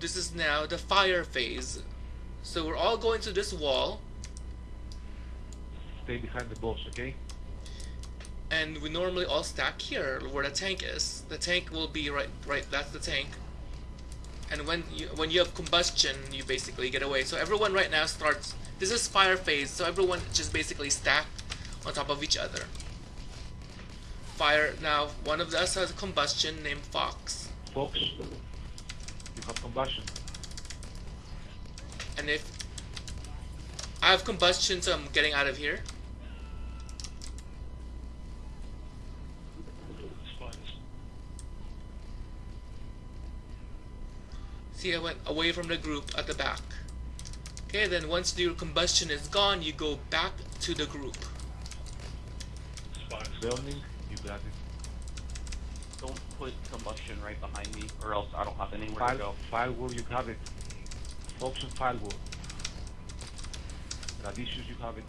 this is now the fire phase. So we're all going to this wall, Stay behind the boss, okay? and we normally all stack here where the tank is. The tank will be right, right. That's the tank. And when you when you have combustion, you basically get away. So everyone right now starts. This is fire phase, so everyone just basically stack on top of each other. Fire now. One of us has combustion named Fox, Fox, combustion. and if I have combustion, so I'm getting out of here. See, I went away from the group at the back. Okay, then once your combustion is gone, you go back to the group. Burning, you got it. Don't put combustion right behind me, or else I don't have anywhere to go. firewall, you have it. Fox and firewall. Radicius, you have it.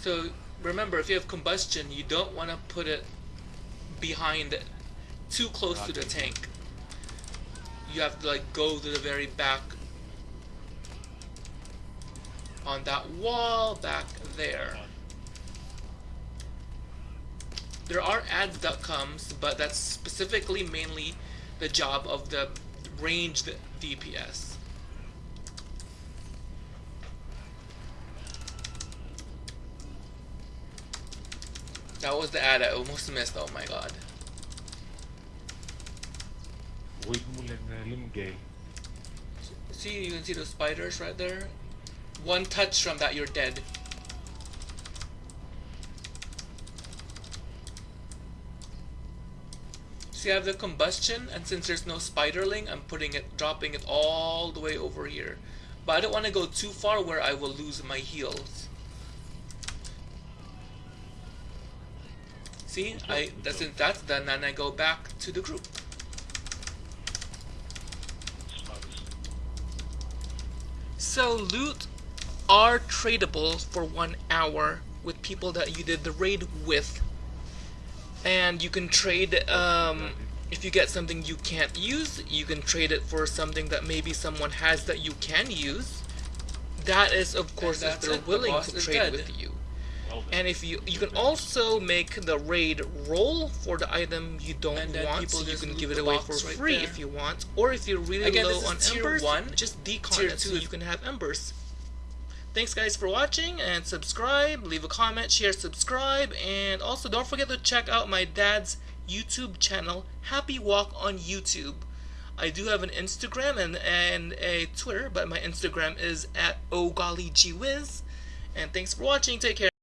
So remember, if you have combustion, you don't want to put it behind, it, too close to the tank. You have to like go to the very back on that wall back there. There are ads that comes, but that's specifically mainly the job of the ranged DPS. That was the ad I almost missed. Oh my god. Uh. See, you can see those spiders right there. One touch from that, you're dead. See, I have the combustion, and since there's no spiderling, I'm putting it, dropping it all the way over here. But I don't want to go too far where I will lose my heals. See, I since that's done, then I go back to the group. So loot are tradable for one hour with people that you did the raid with. And you can trade, um, if you get something you can't use, you can trade it for something that maybe someone has that you can use. That is, of course, if they're it, willing boss to trade dead. with you. And if you you can also make the raid roll for the item you don't want, so you can give it away for right free there. if you want. Or if you're really Again, low on embers, one. just decon Tier it so two you can have embers. Thanks guys for watching and subscribe, leave a comment, share, subscribe, and also don't forget to check out my dad's YouTube channel, Happy Walk on YouTube. I do have an Instagram and, and a Twitter, but my Instagram is at OGollyGWiz. And thanks for watching, take care.